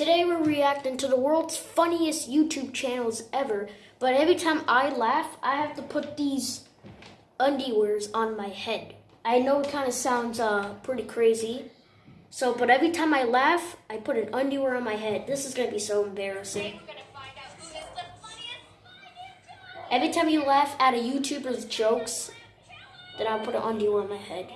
Today we're reacting to the world's funniest YouTube channels ever. But every time I laugh, I have to put these underwears on my head. I know it kind of sounds uh, pretty crazy. So, but every time I laugh, I put an underwear on my head. This is gonna be so embarrassing. Every time you laugh at a YouTuber's jokes, then I'll put an underwear on my head.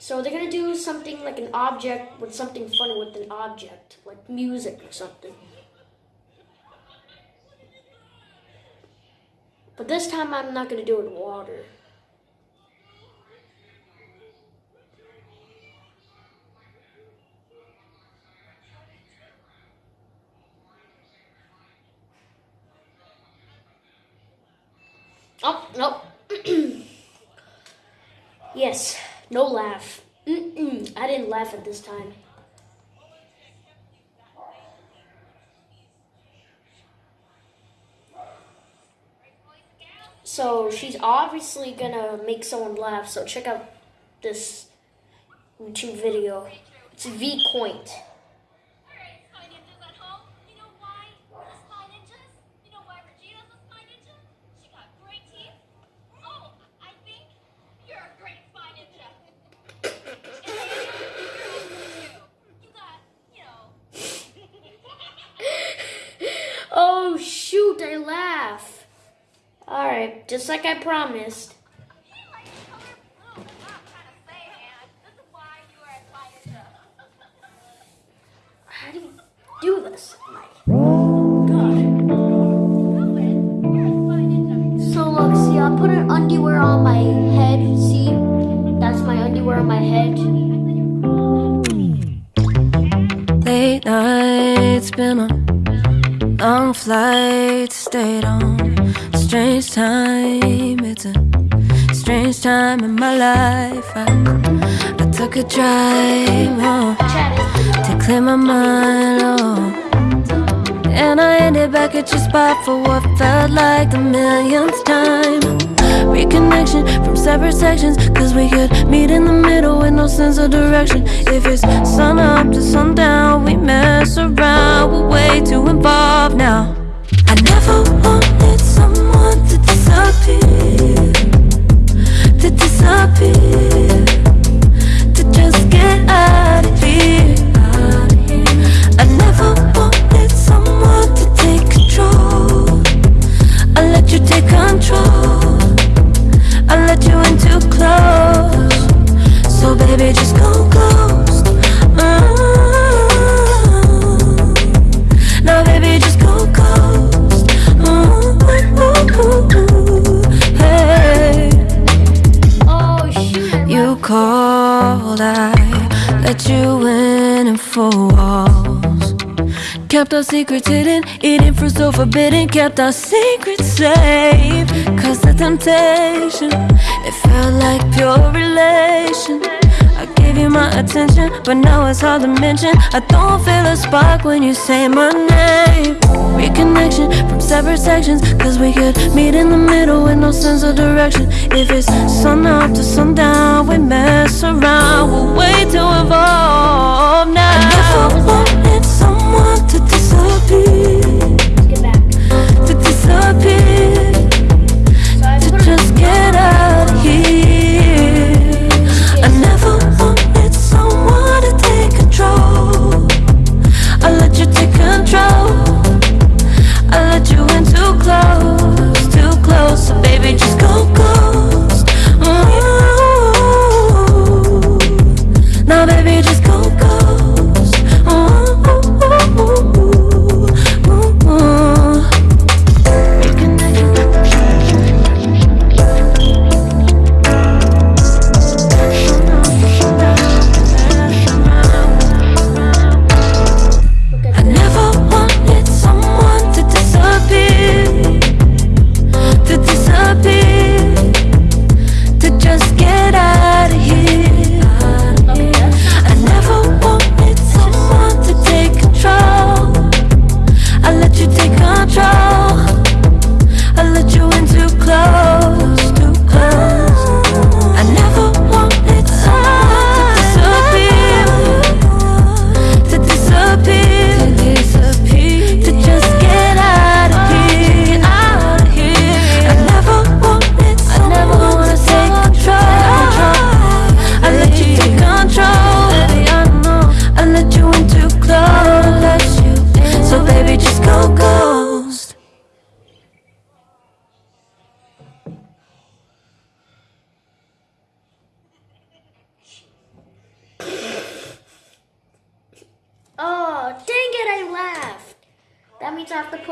So they're gonna do something like an object with something funny with an object, like music or something. But this time I'm not gonna do it in water. Oh, no. yes. No laugh. Mm-mm. I didn't laugh at this time. So she's obviously gonna make someone laugh. So check out this YouTube video. It's V Coint. Oh shoot, I laugh. Alright, just like I promised. How do you do this? So look, see, I put an underwear on my head. See, that's my underwear on my head. Late nights been on Long flight stayed on Strange time, it's a strange time in my life. I, I took a drive home To clear my mind, oh. And I ended back at your spot for what felt like the millionth time. Reconnection from separate sections Cause we could meet in the middle with no sense of direction. If it's sun up to sundown, we mess around. We're way too involved now. I never to disappear secrets hidden, eating fruit so forbidden Kept our secrets safe. Cause the temptation, it felt like pure relation. I gave you my attention, but now it's hard to mention. I don't feel a spark when you say my name. Reconnection from separate sections Cause we could meet in the middle with no sense of direction. If it's sun up to sundown, we mess around. We're way too involved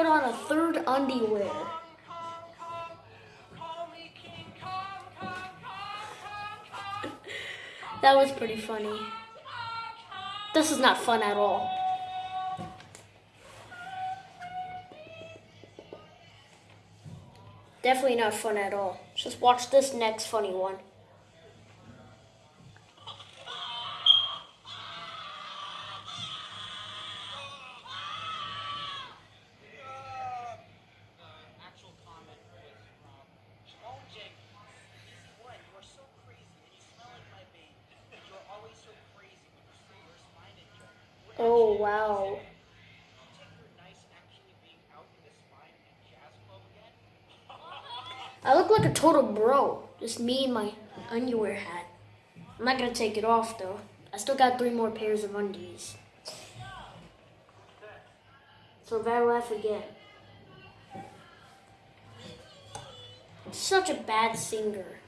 on a third underwear. That was pretty funny. This is not fun at all. Definitely not fun at all. Just watch this next funny one. Again. I look like a total bro. Just me and my underwear hat. I'm not gonna take it off though. I still got three more pairs of undies. So I laugh again. Such a bad singer.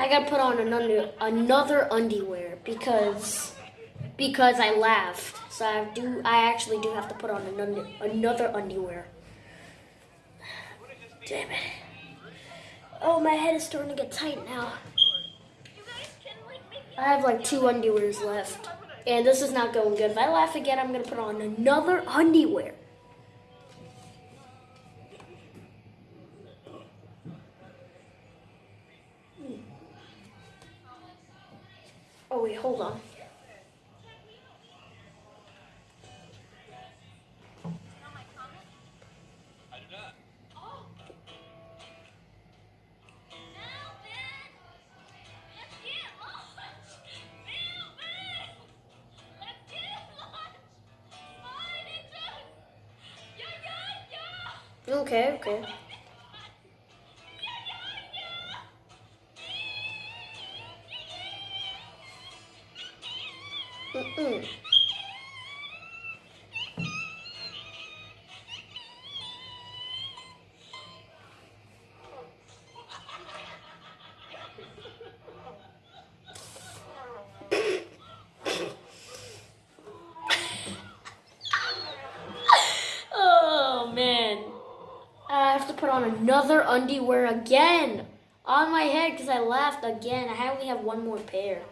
I gotta put on another another underwear because because I laughed. So I do I actually do have to put on another another underwear. Damn it. Oh my head is starting to get tight now. I have like two underwears left. And this is not going good. If I laugh again, I'm gonna put on another underwear. Hold on. Okay, okay. Mm-mm. oh man. I have to put on another underwear again on my head because I laughed again. I only have one more pair.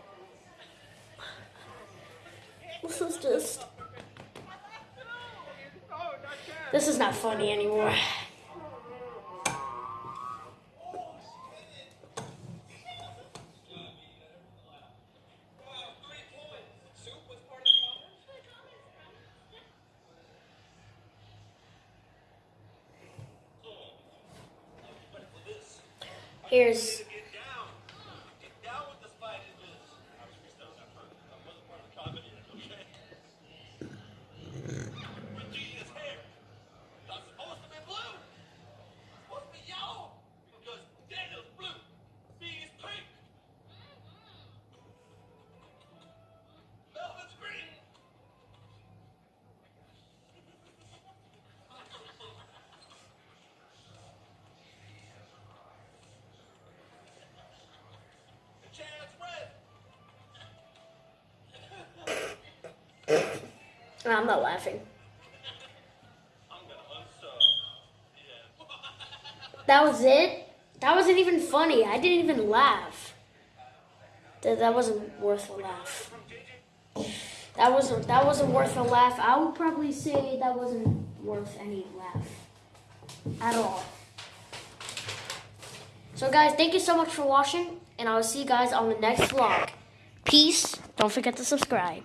This just. This is not funny anymore. Here's I'm not laughing. That was it? That wasn't even funny. I didn't even laugh. That, that wasn't worth a laugh. That wasn't that wasn't worth a laugh. I would probably say that wasn't worth any laugh at all. So guys, thank you so much for watching, and I will see you guys on the next vlog. Peace. Don't forget to subscribe.